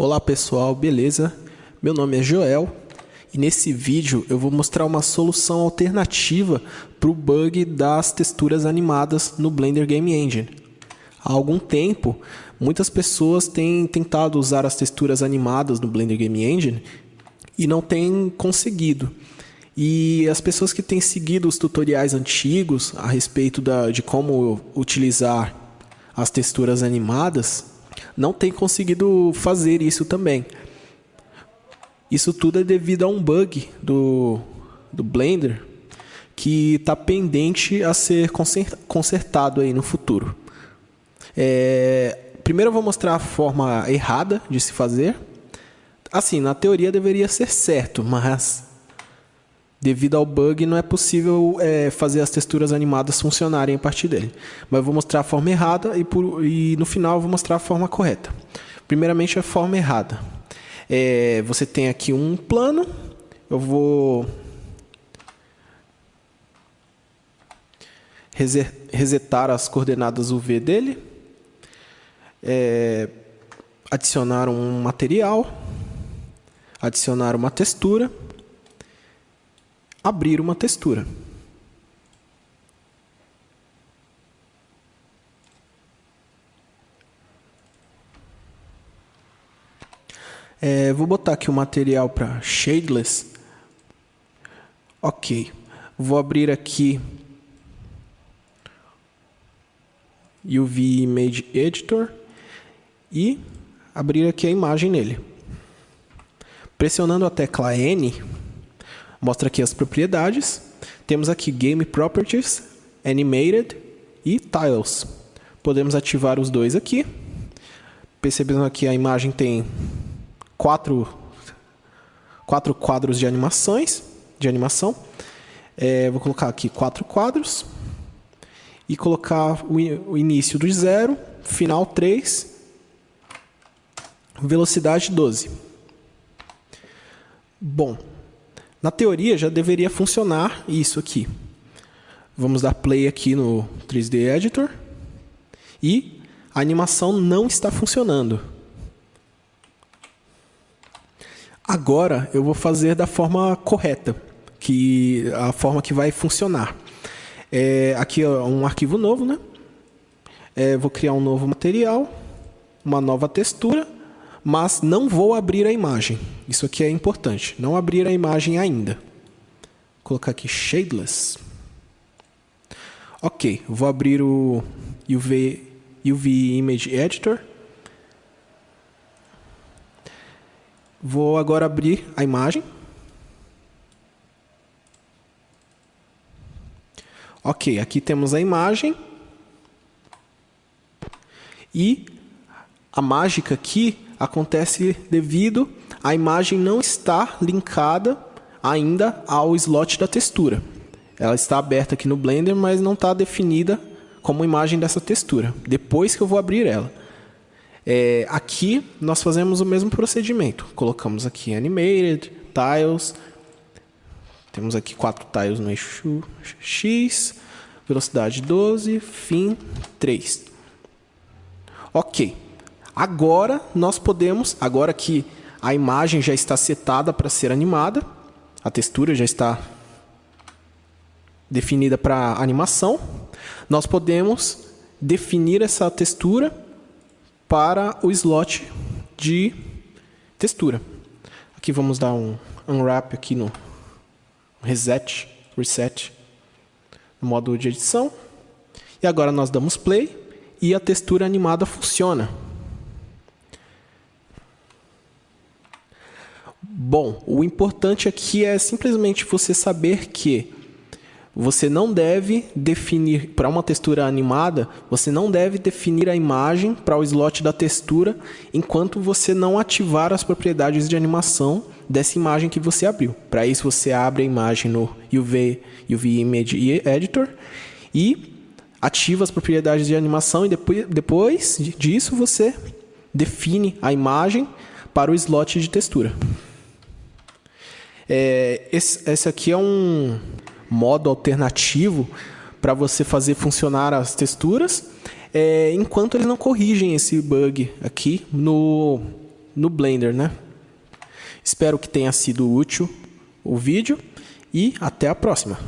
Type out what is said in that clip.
Olá pessoal, beleza? Meu nome é Joel e nesse vídeo eu vou mostrar uma solução alternativa para o bug das texturas animadas no Blender Game Engine. Há algum tempo, muitas pessoas têm tentado usar as texturas animadas no Blender Game Engine e não têm conseguido. E as pessoas que têm seguido os tutoriais antigos a respeito da, de como utilizar as texturas animadas não tem conseguido fazer isso também. Isso tudo é devido a um bug do, do Blender que está pendente a ser consertado aí no futuro. É, primeiro eu vou mostrar a forma errada de se fazer. Assim, na teoria deveria ser certo, mas Devido ao bug, não é possível é, fazer as texturas animadas funcionarem a partir dele. Mas eu vou mostrar a forma errada e, por, e no final eu vou mostrar a forma correta. Primeiramente, a forma errada. É, você tem aqui um plano. Eu vou resetar as coordenadas UV dele. É, adicionar um material. Adicionar uma textura abrir uma textura. É, vou botar aqui o material para shadeless. Ok. Vou abrir aqui UV Image Editor e abrir aqui a imagem nele. Pressionando a tecla N, Mostra aqui as propriedades. Temos aqui Game Properties, Animated e Tiles. Podemos ativar os dois aqui. Percebendo aqui a imagem tem quatro, quatro quadros de animações, de animação. É, vou colocar aqui quatro quadros e colocar o, o início do zero, final 3, velocidade 12. Bom, na teoria já deveria funcionar isso aqui. Vamos dar play aqui no 3D Editor. E a animação não está funcionando. Agora eu vou fazer da forma correta, que a forma que vai funcionar. É, aqui é um arquivo novo, né? É, vou criar um novo material, uma nova textura mas não vou abrir a imagem. Isso aqui é importante, não abrir a imagem ainda. Vou colocar aqui shadeless. Ok, vou abrir o UV, UV Image Editor. Vou agora abrir a imagem. Ok, aqui temos a imagem. E a mágica aqui acontece devido à imagem não estar linkada ainda ao slot da textura. Ela está aberta aqui no Blender, mas não está definida como imagem dessa textura. Depois que eu vou abrir ela. É, aqui nós fazemos o mesmo procedimento. Colocamos aqui Animated, Tiles. Temos aqui quatro tiles no eixo X. Velocidade 12, fim 3. Ok. Agora nós podemos, agora que a imagem já está setada para ser animada, a textura já está definida para animação, nós podemos definir essa textura para o slot de textura. Aqui vamos dar um unwrap aqui no reset, reset, no modo de edição. E agora nós damos play e a textura animada funciona. Bom, o importante aqui é simplesmente você saber que você não deve definir, para uma textura animada, você não deve definir a imagem para o slot da textura enquanto você não ativar as propriedades de animação dessa imagem que você abriu. Para isso você abre a imagem no UV, UV Image Editor e ativa as propriedades de animação e depois, depois disso você define a imagem para o slot de textura. É, esse, esse aqui é um modo alternativo para você fazer funcionar as texturas, é, enquanto eles não corrigem esse bug aqui no, no Blender, né? Espero que tenha sido útil o vídeo e até a próxima.